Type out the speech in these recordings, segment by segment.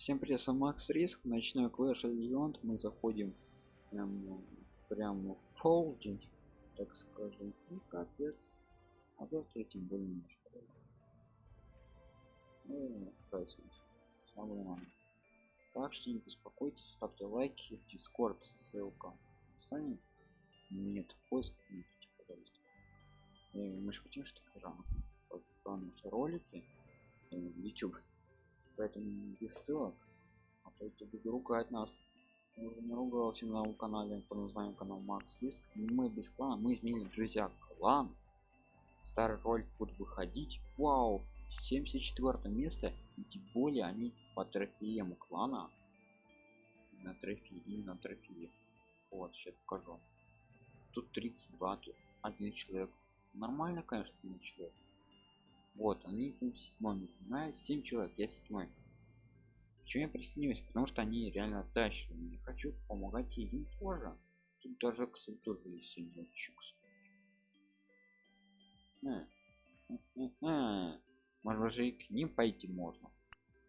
Всем привет, с Макс Риск, ночной Clash of Legends. Мы заходим прям, прям в полдень, так скажем. Ну капец. А завтра тем более немножко. Ну, праздник. Так что не беспокойтесь, ставьте лайки, в Discord ссылка описании. Нет, поиск нет, пожалуйста. И мы же хотим, чтобы наши ролики в YouTube поэтому без ссылок. А то YouTube ругать нас. Уже не ругался на канале по названию канал Макс Риск мы без клана мы изменили друзья клан. Старый ролик будет выходить. Вау! 74 место. И тем более они по трофеям клана. На трофеи и на трофеи вот сейчас покажу. Тут 32 тут один человек. Нормально конечно один человек. Вот они 77 знаю 7 человек я седьмой почему я присоединюсь? Потому что они реально тащат не хочу помогать им тоже. Тут даже кстати тоже есть синячок может же и к ним пойти можно.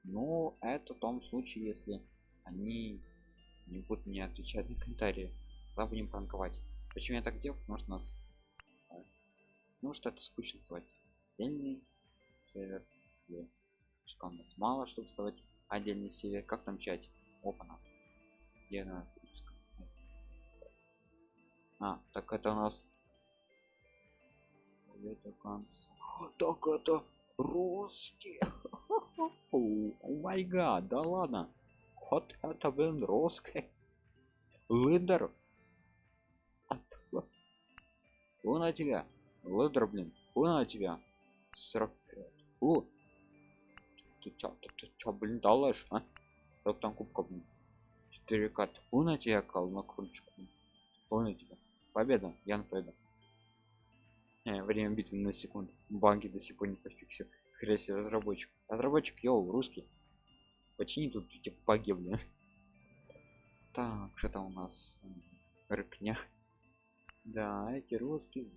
Но это в том случае если они не будут мне отвечать на комментарии. Тогда будем пранковать. Почему я так делал потому что нас ну что это скучно звать отдельный сервер. Где у нас мало чтобы вставать отдельный сервер как там чать опана а так это у нас конца так это русский. О да ладно. Вот это блин русский. Лидер. Он на тебя? Лидер блин. Он на тебя? 45 о ты чё ты, ты чё блин далаш а? Как там кубка блин? 4 карты на тебя кал на крючку понял тебя победа я на победа э, время битвы на секунду. Банки до сих пор не пофиксил. Скорее всего разработчик. Разработчик йоу русский. Почини тут эти баги блин. Так что там у нас? Рыкня. Да эти русские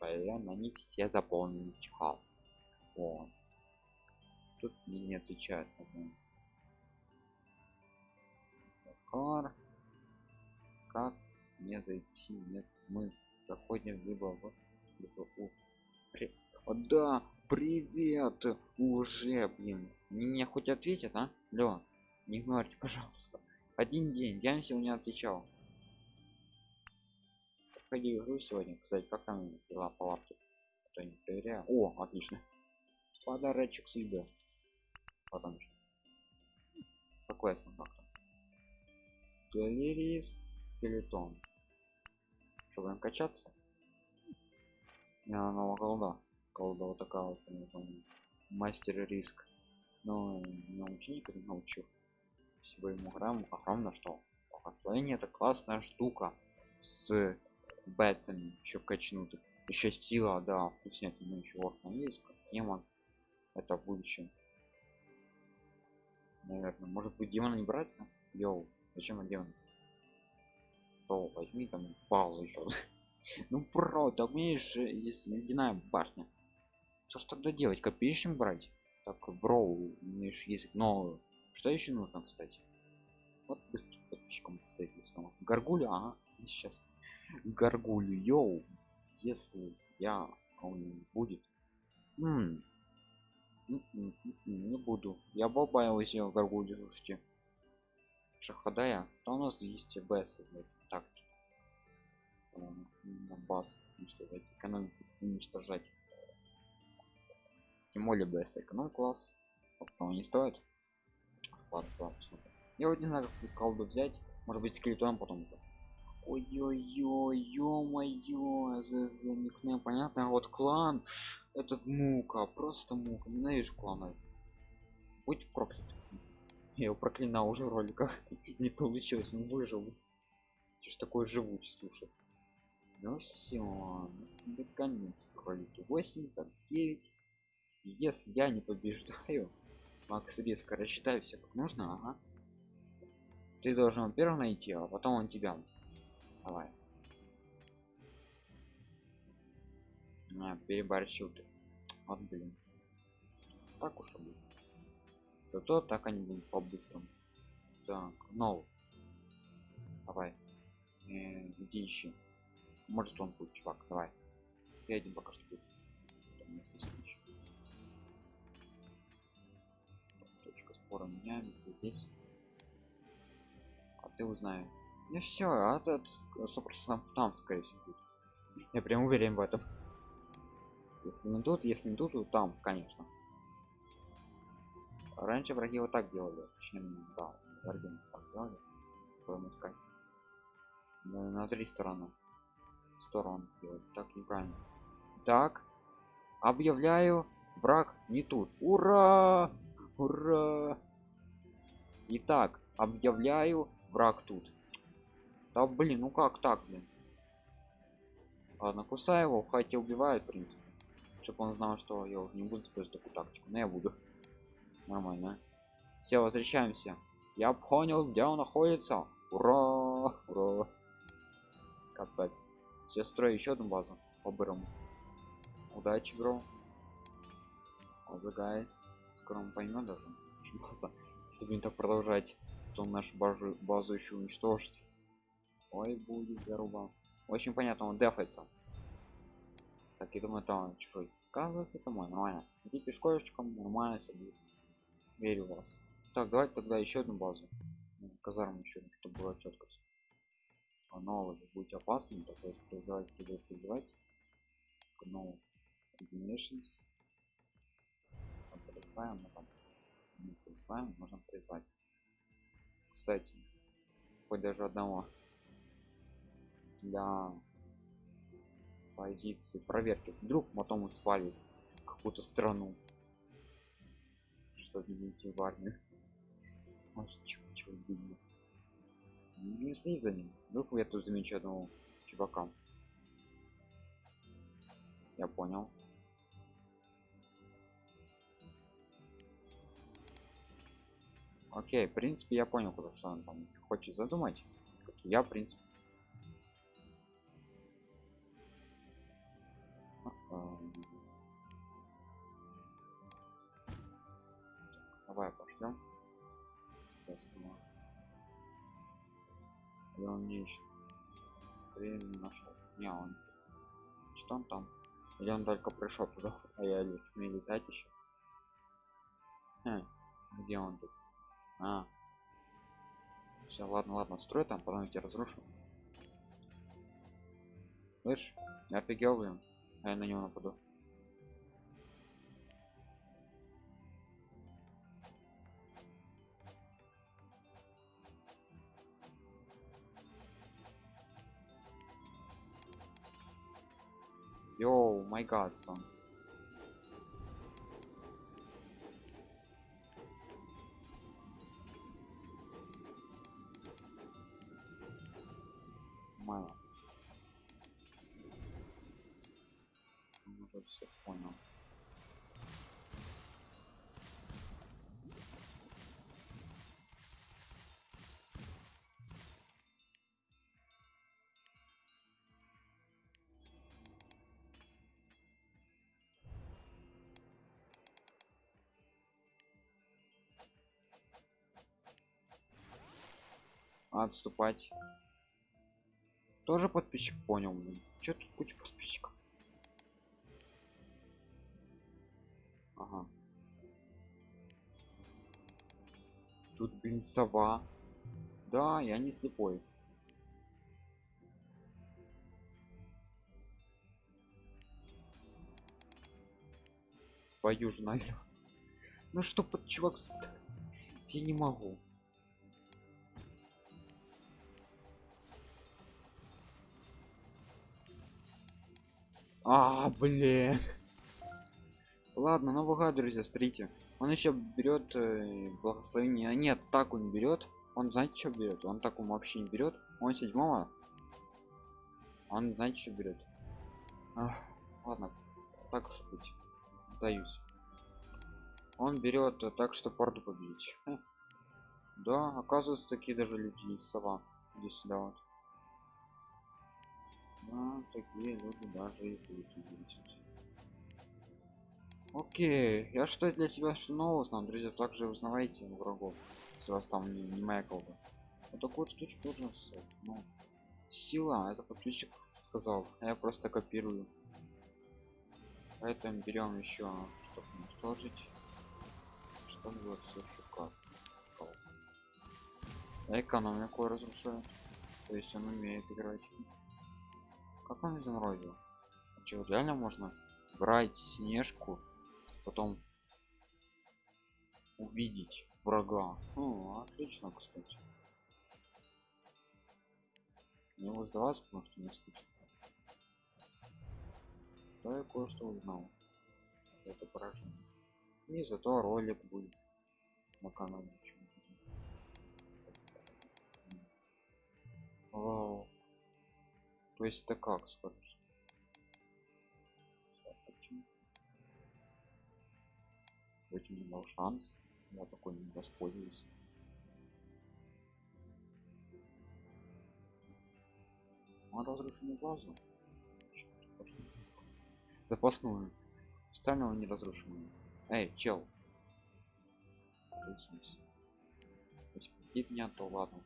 блин они все заполнены чхал. Вот тут не отвечает Захар. как мне зайти? Нет мы заходим либо в либо у При... О, да привет! Уже блин. Мне хоть ответят а? Лё не игнорьте пожалуйста. Один день я им сегодня отвечал. Ходи игру сегодня. Кстати как там дела по лапке а не проверяю. О отлично. Подарочек судьбы потом какой основной галерист скелетон. Чтобы им качаться? Я нового колда. Колда вот такая вот мастер риск. Но не ученик не научил. Всего ему грамм огромно что благословение это классная штука с бессами еще качнутых. Еще сила да вкуснятина еще есть демон. Это в будущем наверное. Может быть демона не брать? Да? йоу зачем он демон? То возьми там паузу еще ну про так умеешь ледяная башня. Что ж тогда делать? Копеечным брать? Так бро умеешь язык но что еще нужно кстати? Вот быстро подписчикам кстати горгулю? Ага сейчас. Горгулю йоу. Если я он будет. М не буду. Я бабаялась я горгулю слушайте шахадая. То у нас есть бс так. На бас что экономику уничтожать. Тем более бс эконом класс. А не стоит. Ладно, ладно, я вот не знаю как колду взять. Может быть скелетон потом ой-ой-ой ё-моё зз никнейм понятно? А вот клан этот мука просто мука ненавижу кланы. Будь проклят. Я его проклинал уже в роликах не получилось он выжил. Что такое живучий слушай? Ну все до конец кролики 8 так 9 если я не побеждаю макс резко рассчитаю все как нужно ага. Ты должен первым найти а потом он тебя Давай. На, переборщил ты. Вот блин. Так уж будет. Зато так они будут по-быстрому. Так, ну. Давай. Э, иди ищи. Может он будет, чувак, давай. Ты один пока что будешь. Точка спора меняем. Здесь. А ты узнаю. Ну все, а этот сопротивление там, скорее всего, будет. Я прям уверен в этом. Если не тут, если не тут, то там, конечно. Раньше враги вот так делали. Точнее, да, враги так делали. Будем искать. На, на три стороны. Сторон делать. Так неправильно. Так. Объявляю. Враг не тут. Ура! Ура! Итак, объявляю враг тут. Да блин, ну как так, блин? Ладно, кусай его, хотя убивает, в принципе. Чтобы он знал, что я уже не буду использовать такую тактику. Но я буду. Нормально. Все, возвращаемся. Я понял, где он находится. Ура! Ура! Капец. Все строю еще одну базу по-бырому. Удачи, бро. Guys. Скоро он поймет даже. База. Если будем так продолжать, то нашу базу, базу еще уничтожит. Ой, будет заруба. Очень понятно, он дефается. Так, я думаю, там чужой. Оказывается, это мой, нормально. Иди пешкошечком, нормально себе. Верю в вас. Так, давайте тогда еще одну базу. Ну, казарму еще, чтобы было четко. А новый будет опасным, такой призывать, призывать, призывать. No combinations. Призываем, мы там не призываем, можем призвать. Кстати, хоть даже одного для позиции проверки. Вдруг потом свалит какую-то страну. Что не идти в армию может чего видно не следи за ним. Вдруг я тут замечу одного чувака. Я понял. Окей в принципе я понял куда что он там хочет задумать. Я в принципе Пошлем. Соответственно. Или он не ищет. Время нашел. Не, он. Что он там? Или он только пришел туда, а я не летать еще. Хм, где он тут? А. Все, ладно, ладно, строй там, потом я тебя разрушу. Слышь, я офигел, блин. А я на него нападу. Yo, my god, son. Мало. Уже все понял. Отступать. Тоже подписчик понял что тут куча подписчиков? Ага. тут блин сова. Да я не слепой. Пою же ну что под чувак я не могу А, блин. Ладно, новый гад, друзья, смотрите. Он еще берет э, благословение. А нет, так он берет. Он знаете, что берет? Он так он вообще не берет. Он седьмого. Он знаете, что берет. Ах, ладно, так уж быть. Сдаюсь. Он берет э, так, что порту победить. Хм. Да, оказывается, такие даже люди сова. Здесь сюда вот. Да, такие люди даже и окей я что для себя что нового узнал друзья также узнавайте врагов если вас там не, не моя колда вот такую штучку тоже ну, сила это подписчик сказал. А я просто копирую. Поэтому берем еще чтобы уничтожить чтобы было все шикарно. Экономику разрушает то есть он умеет играть как он заморозил что реально можно брать снежку потом увидеть врага? Ну, отлично кстати. Не его сдаваться потому что не скучно. Да я кое-что узнал. Это поражение. И зато ролик будет на канале Вау. То есть это как скажешь? Этим не дал шанс. Я такой не воспользуюсь. Он разрушенную базу запасную. Специального не разрушенную эй чел. Если меня то ладно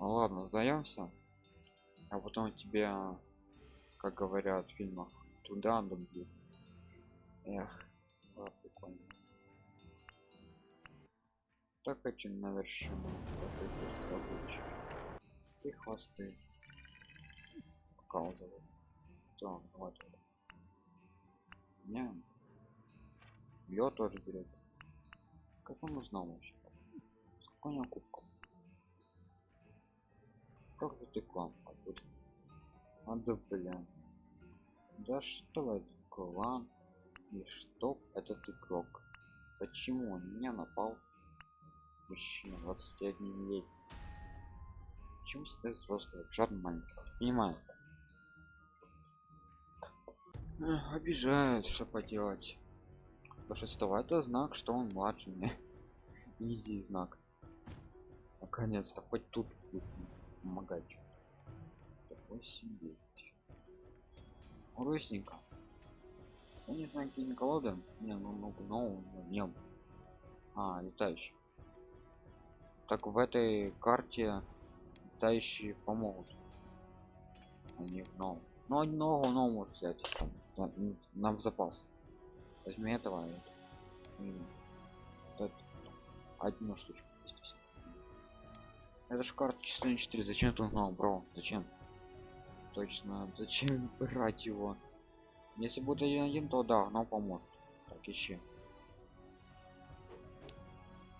ну ладно сдаемся а потом тебе как говорят в фильмах туда добью Эх, да, прикольно. Так хочу на вершину и хвосты показывать. Так, вот. Не. Ее тоже берет. Как он узнал вообще? Сколько у него Как ты клан? Откуда? А да блин. Да что это клан? И что этот игрок? Почему он меня напал? Мужчина 21 лет. Почему всегда взрослый? Жадный маленький. Понимаю. Эх, обижают, что поделать. Большинство это знак, что он младше меня. Изи знак. Наконец-то хоть тут будет помогать. Такой себе. Родственника. Я не знаю, какие колоды. Не, ну, ну, ну, не. А, летающий. Так в этой карте летающие помогут. Они в новом. Ну, одного нового может взять. Там, нам в запас. Возьми этого. Это, одну штучку. Это же карта число 4. Зачем ты узнал, бро? Зачем? Точно. Зачем брать его? Если будет один один, то да, но поможет. Так, ищи.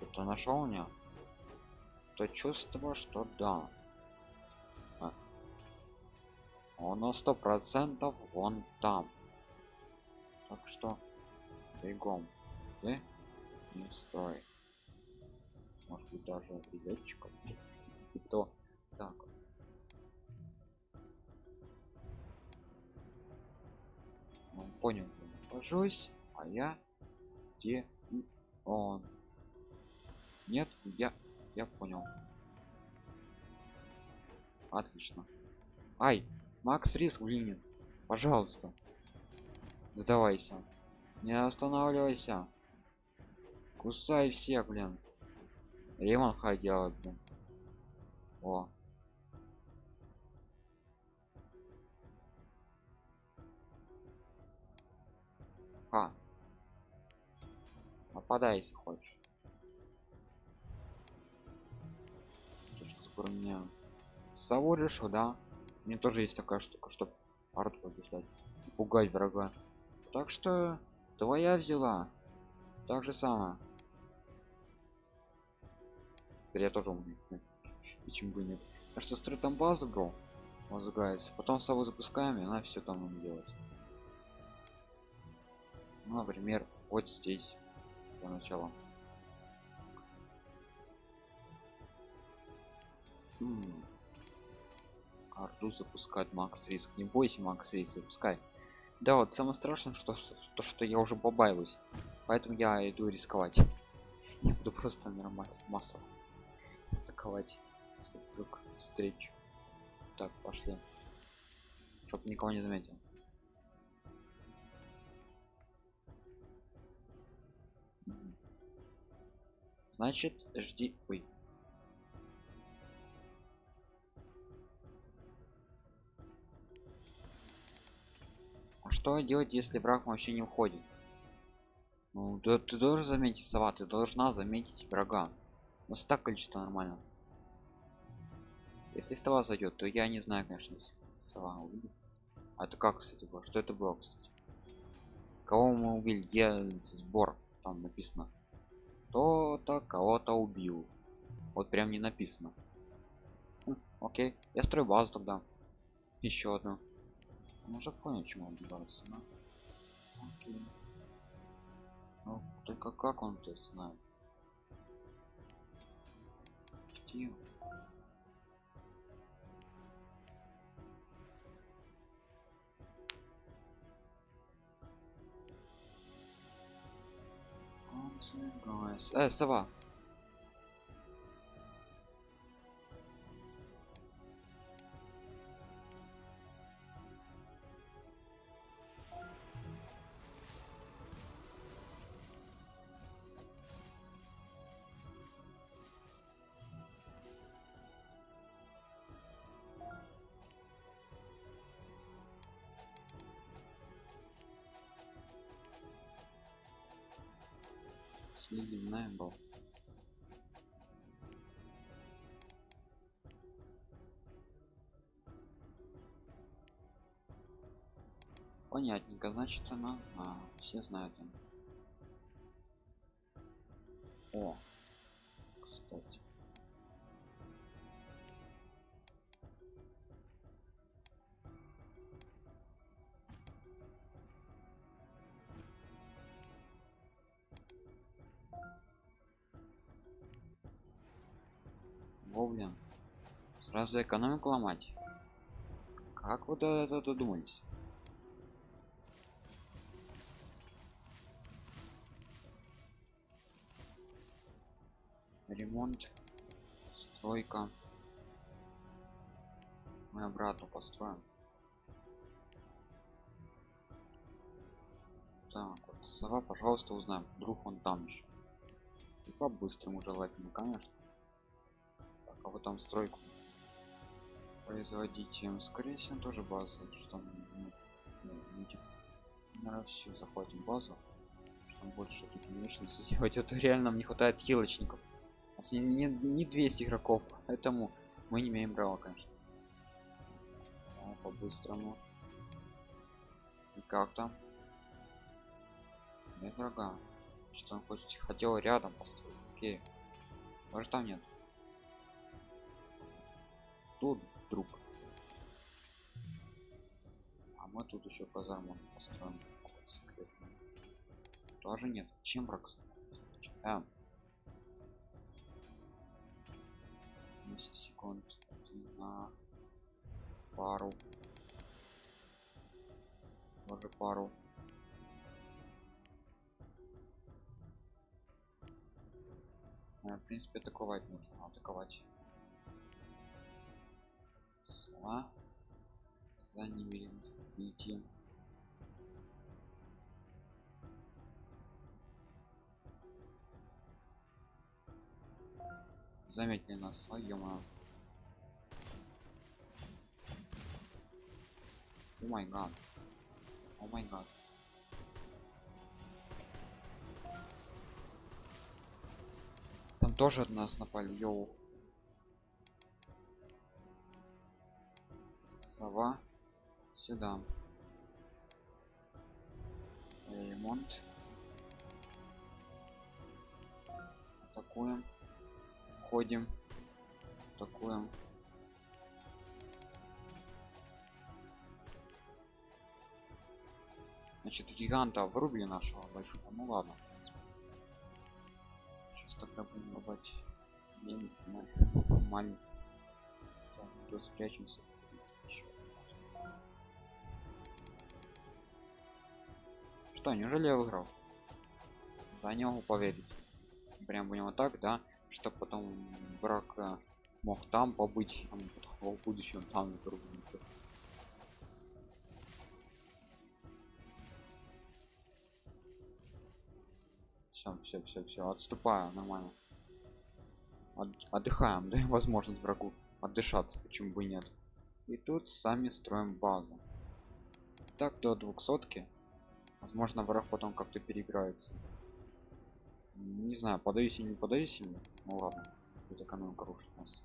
Кто нашел меня? То чувство, что да. А. Он на сто процентов вон там. Так что бегом. Ты не стой. Может быть даже билетчиком. И то так. Он понял, нахожусь, а я где он? Нет, я я понял. Отлично. Ай, Макс риск, блин. Пожалуйста. Сдавайся. Не останавливайся. Кусай всех, блин. Ремон ходил, блин. О, А. Нападай, если хочешь. Точка сбора меня сову решил, да? Мне тоже есть такая штука, чтобы арт побеждать. Пугать врага. Так что твоя взяла. Так же самое. Теперь я тоже умею. Почему бы нет? А что строй там базу, бро? Возгается. Потом сову запускаем, и она все там делать ну, например вот здесь для начала Арду запускать Макс Риск. Не бойся, Макс Риск, запускай. Да, вот самое страшное, что, то, что я уже побаиваюсь. Поэтому я иду рисковать. Я буду просто нормально массово атаковать, скоплю встреч так пошли. Чтоб никого не заметил. Значит жди. Ой. А что делать если враг вообще не уходит? Ну да ты должен заметить сова ты должна заметить врага. У нас так количество нормально если сова зайдет то я не знаю конечно сова увидит а это как кстати было? Что это было кстати? Кого мы убили? Где сбор там написано? Кто-то кого-то убил. Вот прям не написано. Хм, окей. Я строю базу тогда. Еще одну. Можно понять чему убиваться да? окей. ну только как он то знает? Где Guys. Э, сова. Сливная был. Понятненько, значит она, а, все знают он. Блин. Сразу экономику ломать. Как вы до этого додумались? Ремонт, стройка. Мы обратно построим. Так, вот сова, пожалуйста, узнаем. Вдруг он там еще. И по-быстрому желательно, конечно а вот там стройку производить им скорее всего тоже база что там ну, будет наверное все захватим базу что больше тут не сделать. Это реально нам не хватает хилочников. Нас не, не, не 200 игроков поэтому мы не имеем права конечно. А, по-быстрому. И как там? Нет врага. Что он хочет? Хотел рядом построить. Окей. Даже там нет тут вдруг а мы тут еще казарму построим секретную. тоже нет. Чем бракс а. 10 секунд. На пару. Тоже пару. В принципе атаковать нужно атаковать сова за ними идти заметили нас своем о май гад. О май гад. Там тоже от нас напали йоу сова сюда. Ремонт. Атакуем. Ходим. Атакуем. Значит гиганта вырубили нашего большого. Ну ладно сейчас тогда будем рубать. Маленький спрячемся что неужели я выиграл? Да не могу поверить прям будем вот так да чтобы потом враг э, мог там побыть а в будущем там все все все все отступаю нормально. От- отдыхаем даем возможность врагу отдышаться почему бы нет. И тут сами строим базу. Так до двухсотки возможно враг потом как-то переиграется. Не знаю подаюсь или не подаюсь ему. Ну ладно тут экономика рушит нас.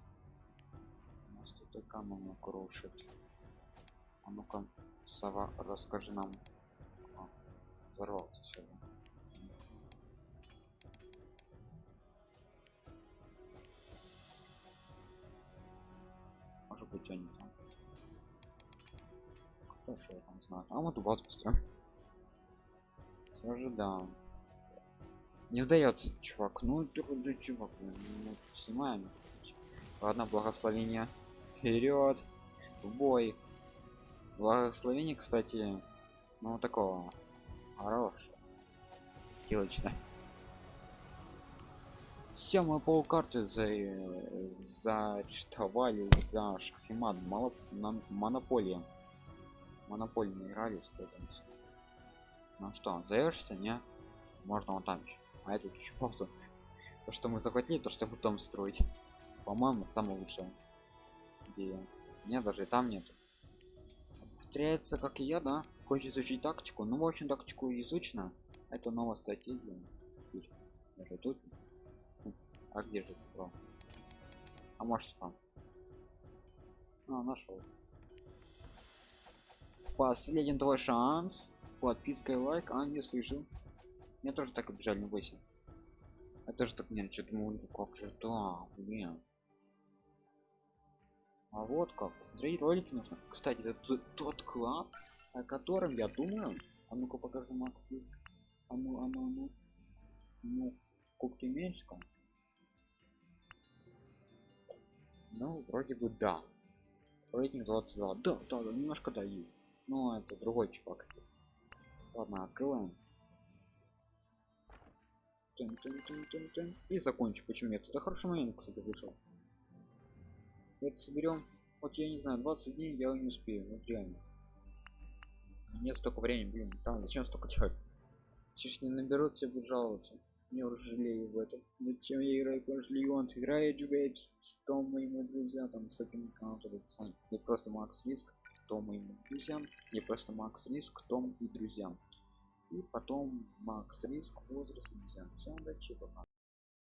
У нас тут экономика рушит. А ну-ка сова расскажи нам. А, взорвался всё, да? может быть они там. Ж я там знаю. А вот у вас построим все же да. Не сдается чувак. Ну ты чувак ну, снимаем. Ладно благословение. Вперед в бой. Благословение кстати ну такого. Хорошего. Хилочно все мы полкарты за заарештовали за шахимат. Монополия. Монополии играли поэтому всё. Ну что сдаешься не? Можно вот там еще а это еще пауза то что мы захватили то что потом строить. По-моему самое лучшее идея нет даже и там нет повторяется как и я да? Хочешь изучить тактику? Ну в общем тактику изучена. Это новая стратегия. Теперь даже тут. А где же бро? а может там? А, нашел последний твой шанс подписка и лайк а не слышал мне тоже так обижали не бойся. Я тоже так не что думал ну как же да блин а вот как. Смотреть ролики нужно. Кстати это тот клад о котором я думаю а ну-ка покажи макс диск. А ну а ну а ну. Ну кубки меньше ну вроде бы да. Рейтинг 22 да да, да немножко да есть. Но это другой чувак ладно открываем. Тын, тын, тын, тын, тын. и закончу. Почему нет? Это хороший момент кстати вышел. Это соберем. Вот я не знаю 20 дней я не успею. Вот реально. Нет столько времени блин. Там зачем столько делать? Сейчас не наберут все будут жаловаться. Уже жалею в этом. Зачем я играю Clash Leon играю Джубейпс кто мои друзья там с этим аккаунтом не просто Макс Риск. Кто моим друзьям? Не просто Макс Риск. Том и друзьям и потом Макс Риск возраст и друзьям всем удачи пока